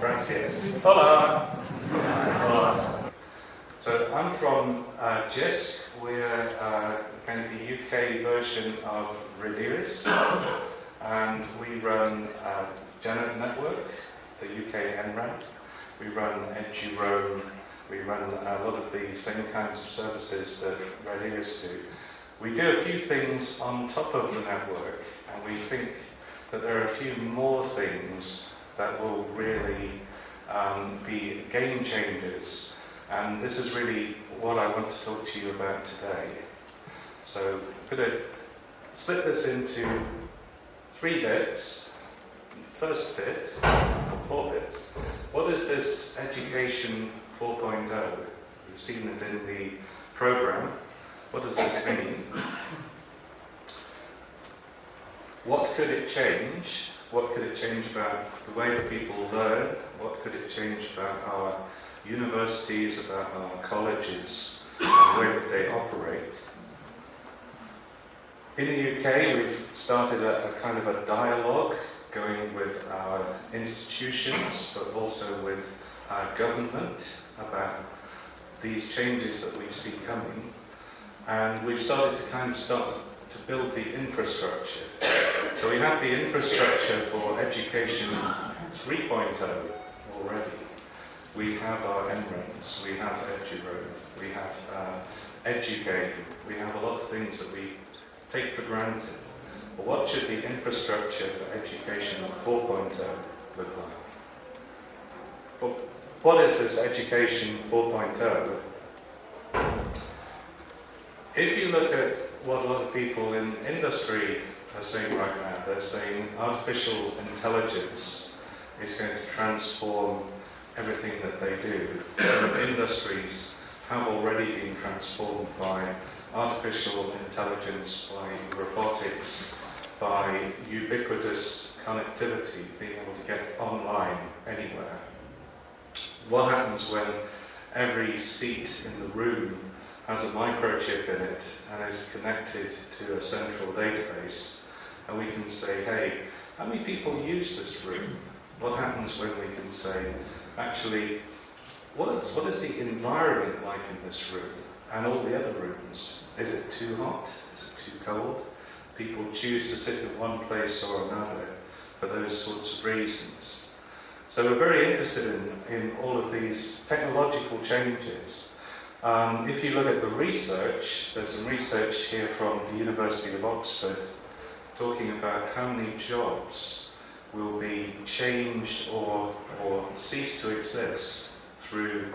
Gracias. Hola. Hola. So I'm from uh, JISC. We're uh, kind of the UK version of Rediris. and we run uh, Janet Network, the UK NREN. We run EduRoam. We run a lot of the same kinds of services that Rediris do. We do a few things on top of the network, and we think that there are a few more things that will really um, be game changers. And this is really what I want to talk to you about today. So I'm going to split this into three bits. First bit, four bits. What is this Education 4.0? You've seen it in the program. What does this mean? What could it change? What could it change about the way that people learn? What could it change about our universities, about our colleges, and the way that they operate? In the UK, we've started a, a kind of a dialogue going with our institutions, but also with our government about these changes that we see coming. And we've started to kind of start to build the infrastructure. So we have the infrastructure for education 3.0 already. We have our NRENs, we have EduRoam, we have uh, eduGAIN, we have a lot of things that we take for granted. But what should the infrastructure for education 4.0 look like? What is this education 4.0? If you look at what a lot of people in industry are saying right now. They're saying artificial intelligence is going to transform everything that they do. Some industries have already been transformed by artificial intelligence, by robotics, by ubiquitous connectivity, being able to get online anywhere. What happens when every seat in the room has a microchip in it and is connected to a central database. And we can say, hey, how many people use this room? What happens when we can say, actually, what is, what is the environment like in this room and all the other rooms? Is it too hot? Is it too cold? People choose to sit in one place or another for those sorts of reasons. So we're very interested in, in all of these technological changes um, if you look at the research, there's some research here from the University of Oxford talking about how many jobs will be changed or, or cease to exist through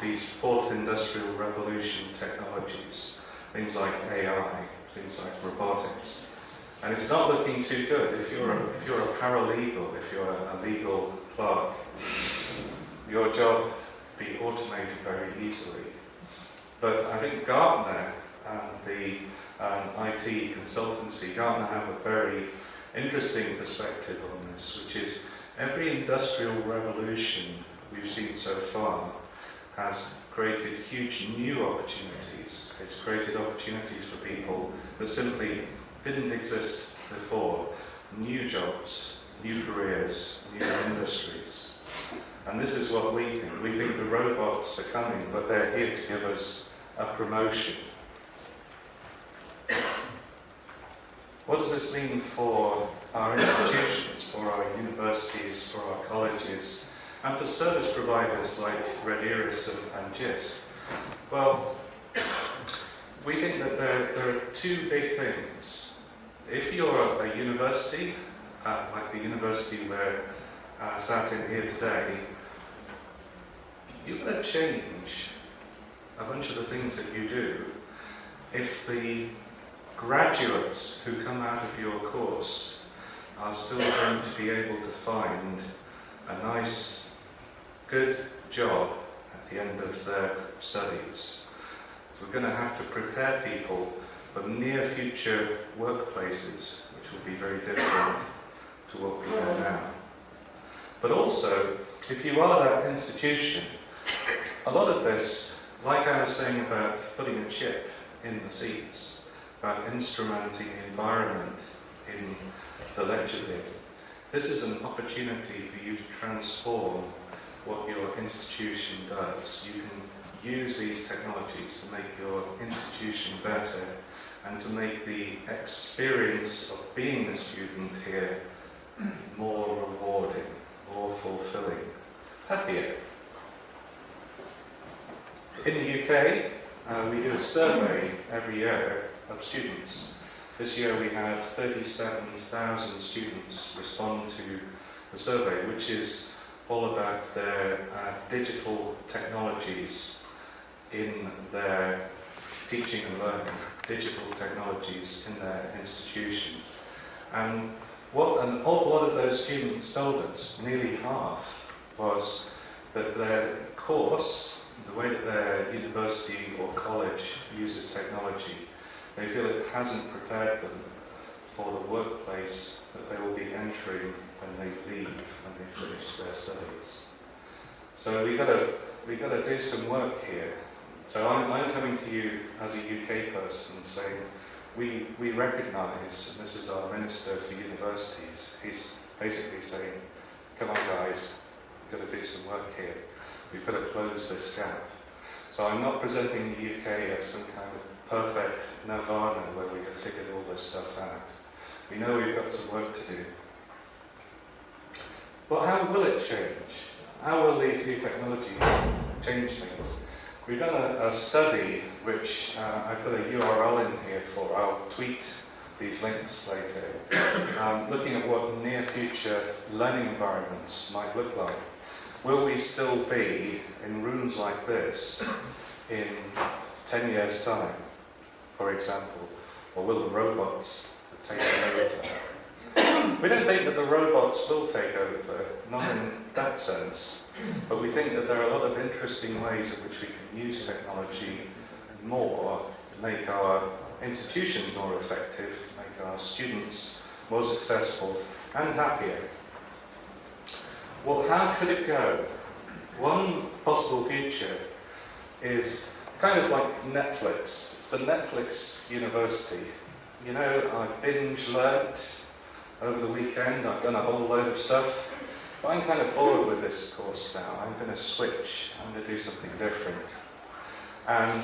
these fourth industrial revolution technologies, things like AI, things like robotics. And it's not looking too good. If you're a, if you're a paralegal, if you're a, a legal clerk, your job will be automated very easily. But I think Gartner and the um, IT consultancy, Gartner have a very interesting perspective on this, which is every industrial revolution we've seen so far has created huge new opportunities. It's created opportunities for people that simply didn't exist before. New jobs, new careers, new industries. And this is what we think. We think the robots are coming, but they're here to give us a promotion. What does this mean for our institutions, for our universities, for our colleges, and for service providers like Rediris and, and JISC? Well, we think that there, there are two big things. If you're a university, uh, like the university where uh, sat in here today, you're going to change a bunch of the things that you do, if the graduates who come out of your course are still going to be able to find a nice, good job at the end of their studies. So we're going to have to prepare people for near future workplaces, which will be very different to what we know now. But also, if you are that institution, a lot of this like I was saying about putting a chip in the seats, about instrumenting the environment in the lecture theatre, this is an opportunity for you to transform what your institution does. You can use these technologies to make your institution better and to make the experience of being a student here more rewarding, more fulfilling, happier. In the UK, uh, we do a survey every year of students. This year we had 37,000 students respond to the survey, which is all about their uh, digital technologies in their teaching and learning, digital technologies in their institution. And what an awful lot of those students told us, nearly half, was that their course, the way that their university or college uses technology, they feel it hasn't prepared them for the workplace that they will be entering when they leave, and they finish their studies. So we've got to, we've got to do some work here. So I'm, I'm coming to you as a UK person saying, we, we recognise, and this is our Minister for Universities, he's basically saying, come on guys, we've got to do some work here. We've got to close this gap. So I'm not presenting the UK as some kind of perfect nirvana where we have figured all this stuff out. We know we've got some work to do. But how will it change? How will these new technologies change things? We've done a, a study which uh, I put a URL in here for. I'll tweet these links later. Um, looking at what near future learning environments might look like. Will we still be in rooms like this in 10 years' time, for example? Or will the robots take over? We don't think that the robots will take over, not in that sense. But we think that there are a lot of interesting ways in which we can use technology more to make our institutions more effective, make our students more successful and happier. Well, how could it go? One possible future is kind of like Netflix. It's the Netflix University. You know, I binge learnt over the weekend, I've done a whole load of stuff. But I'm kind of bored with this course now. I'm going to switch. I'm going to do something different. And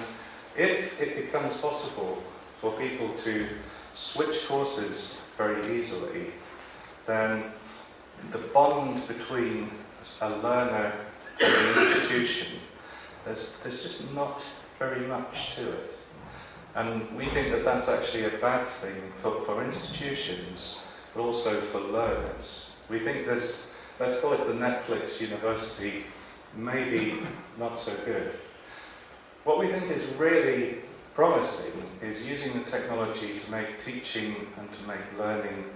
if it becomes possible for people to switch courses very easily, then the bond between a learner and an institution, there's, there's just not very much to it. And we think that that's actually a bad thing for, for institutions, but also for learners. We think there's let's call it the Netflix University, maybe not so good. What we think is really promising is using the technology to make teaching and to make learning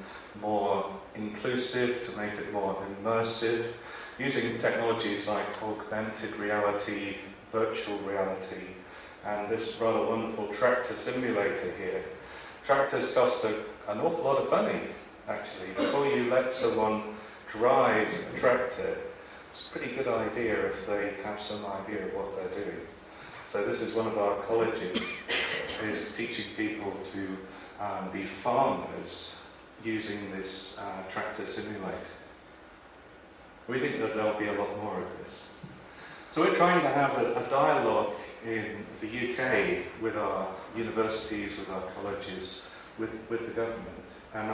more inclusive, to make it more immersive, using technologies like augmented reality, virtual reality, and this rather wonderful tractor simulator here. Tractors cost a, an awful lot of money, actually. Before you let someone drive a tractor, it's a pretty good idea if they have some idea of what they're doing. So this is one of our colleges, is teaching people to um, be farmers using this uh, tractor simulator. We think that there'll be a lot more of this. So we're trying to have a, a dialogue in the UK with our universities, with our colleges, with, with the government. And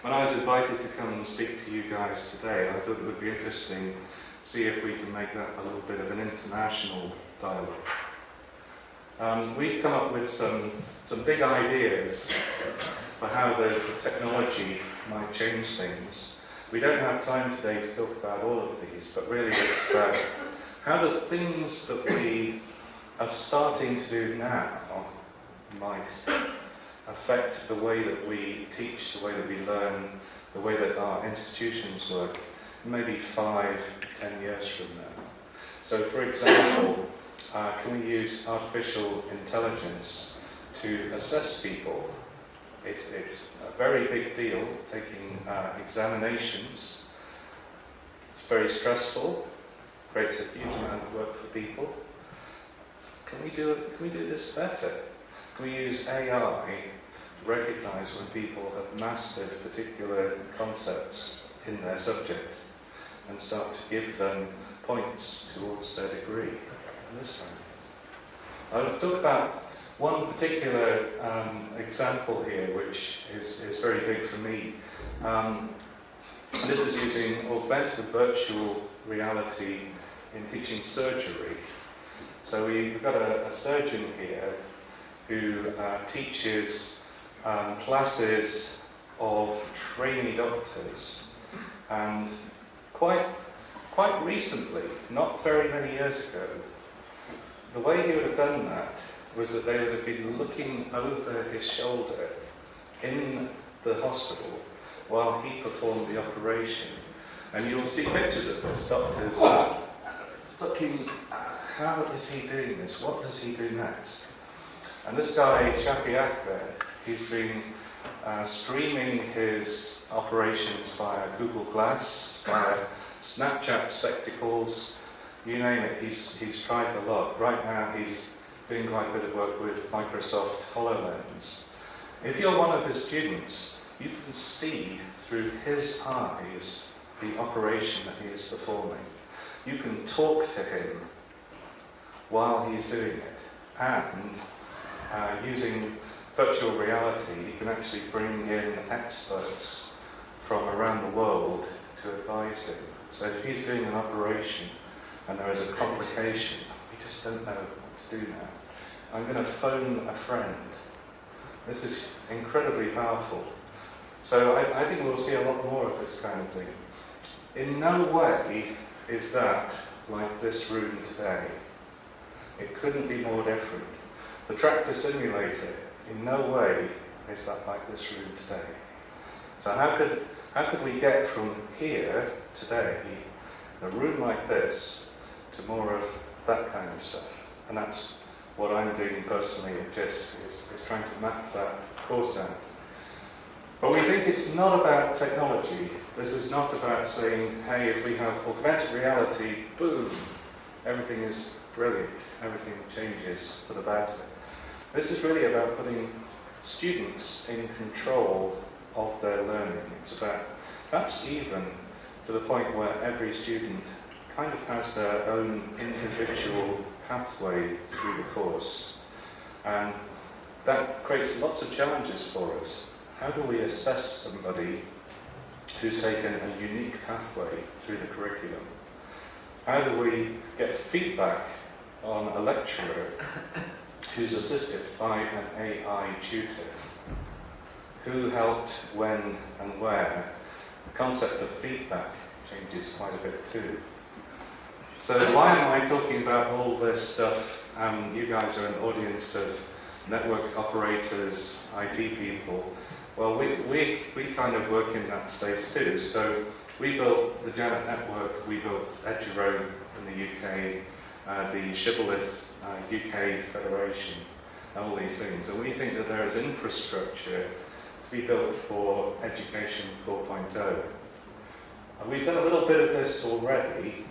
when I was invited to come and speak to you guys today, I thought it would be interesting to see if we can make that a little bit of an international dialogue. Um, we've come up with some, some big ideas for how the, the technology might change things. We don't have time today to talk about all of these, but really it's about how the things that we are starting to do now might affect the way that we teach, the way that we learn, the way that our institutions work, maybe five, ten years from now. So for example, uh, can we use artificial intelligence to assess people? It's, it's a very big deal, taking uh, examinations. It's very stressful, creates a huge amount of work for people. Can we do, can we do this better? Can we use AI to recognize when people have mastered particular concepts in their subject and start to give them points towards their degree this. I'll talk about one particular um, example here which is, is very big for me. Um, this is using augmented virtual reality in teaching surgery. So we've got a, a surgeon here who uh, teaches um, classes of trainee doctors and quite, quite recently, not very many years ago, the way he would have done that was that they would have been looking over his shoulder in the hospital while he performed the operation. And you'll see pictures of this, doctors looking how is he doing this? What does he do next? And this guy, Shafi Ahmed, he's been uh, streaming his operations via Google Glass, via Snapchat spectacles, you name it, he's, he's tried a lot. Right now he's doing quite a bit of work with Microsoft HoloLens. If you're one of his students, you can see through his eyes the operation that he is performing. You can talk to him while he's doing it. And uh, using virtual reality, you can actually bring in experts from around the world to advise him. So if he's doing an operation and there is a complication, we just don't know what to do now. I'm going to phone a friend. This is incredibly powerful. So I, I think we'll see a lot more of this kind of thing. In no way is that like this room today. It couldn't be more different. The tractor simulator in no way is that like this room today. So how could, how could we get from here today, a room like this, to more of that kind of stuff? And that's what I'm doing personally at JISC, is, is trying to map that course out. But we think it's not about technology. This is not about saying, hey, if we have augmented reality, boom, everything is brilliant, everything changes for the better. This is really about putting students in control of their learning. It's about perhaps even to the point where every student kind of has their own individual pathway through the course. And that creates lots of challenges for us. How do we assess somebody who's taken a unique pathway through the curriculum? How do we get feedback on a lecturer who's assisted by an AI tutor? Who helped, when and where? The concept of feedback changes quite a bit too. So why am I talking about all this stuff? Um, you guys are an audience of network operators, IT people. Well, we, we, we kind of work in that space too. So we built the Janet Network, we built Eduroam in the UK, uh, the Shibboleth uh, UK Federation, and all these things. And we think that there is infrastructure to be built for Education 4.0. And we've done a little bit of this already,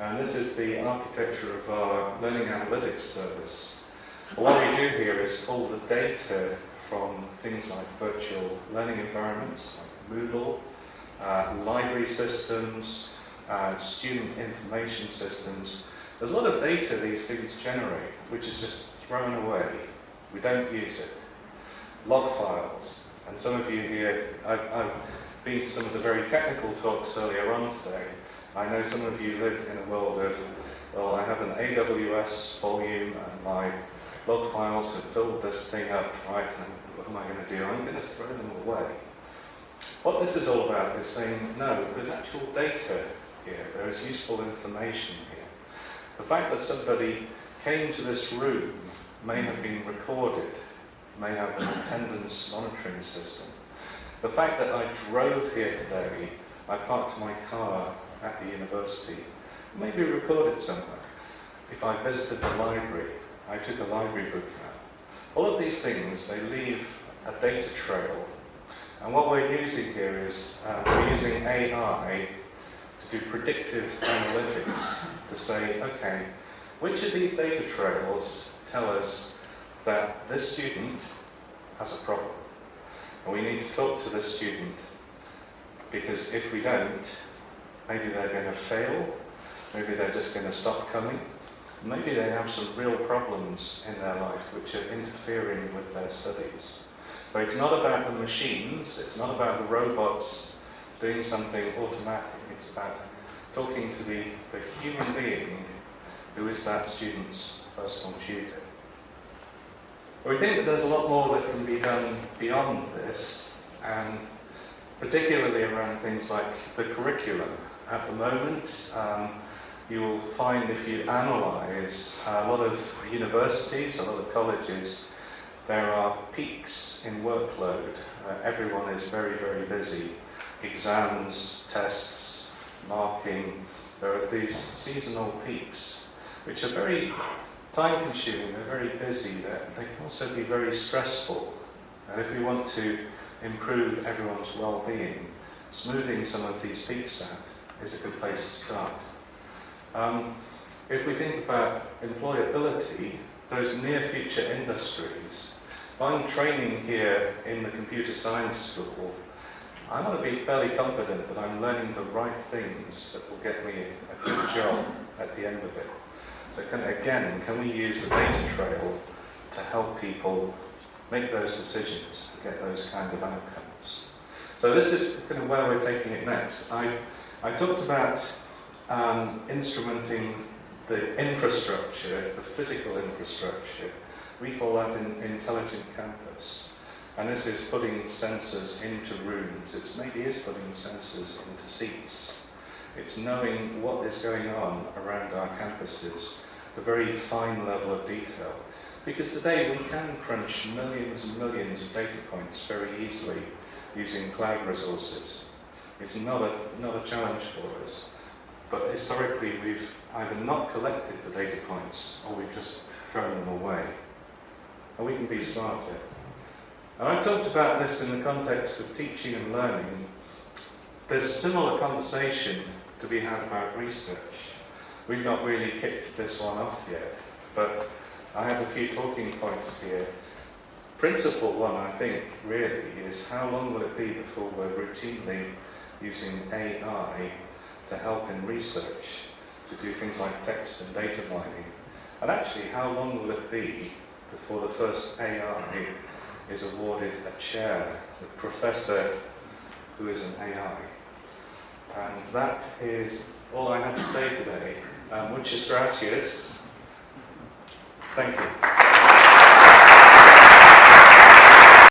and this is the architecture of our Learning Analytics Service. What we do here is pull the data from things like virtual learning environments, like Moodle, uh, library systems, uh, student information systems. There's a lot of data these things generate, which is just thrown away. We don't use it. Log files, and some of you here, I've, I've been to some of the very technical talks earlier on today. I know some of you live in a world of, well, I have an AWS volume and my log files have filled this thing up, right, and what am I going to do? I'm going to throw them away. What this is all about is saying, no, there's actual data here, there is useful information here. The fact that somebody came to this room may have been recorded, may have an attendance monitoring system. The fact that I drove here today, I parked my car at the university, may be recorded somewhere. If I visited the library, I took a library book out. All of these things, they leave a data trail. And what we're using here is, uh, we're using AI to do predictive analytics to say, okay, which of these data trails tell us that this student has a problem? And we need to talk to the student Because if we don't, maybe they're going to fail, maybe they're just going to stop coming, maybe they have some real problems in their life which are interfering with their studies. So it's not about the machines, it's not about the robots doing something automatic, it's about talking to the, the human being who is that student's personal tutor. We think that there's a lot more that can be done beyond this, and particularly around things like the curriculum. At the moment, um, you will find if you analyse a lot of universities, a lot of colleges, there are peaks in workload. Uh, everyone is very, very busy. Exams, tests, marking, there are these seasonal peaks, which are very time consuming, they're very busy, they're, they can also be very stressful. And if we want to improve everyone's well-being, smoothing some of these peaks out is a good place to start. Um, if we think about employability, those near future industries, if I'm training here in the computer science school, I want to be fairly confident that I'm learning the right things that will get me a good job at the end of it. So can, again, can we use the data trail to help people make those decisions, get those kind of outcomes? So this is kind of where we're taking it next. I, I talked about um, instrumenting the infrastructure, the physical infrastructure. We call that an intelligent campus. And this is putting sensors into rooms. It maybe is putting sensors into seats. It's knowing what is going on around our campuses, a very fine level of detail. Because today we can crunch millions and millions of data points very easily using cloud resources. It's not a, not a challenge for us. But historically we've either not collected the data points or we've just thrown them away. And we can be smarter. And I've talked about this in the context of teaching and learning. There's a similar conversation to be had about research. We've not really kicked this one off yet, but I have a few talking points here. Principle one, I think, really, is how long will it be before we're routinely using AI to help in research, to do things like text and data mining? And actually, how long will it be before the first AI is awarded a chair, a professor who is an AI? And that is all I have to say today. Um, muchas gracias. Thank you.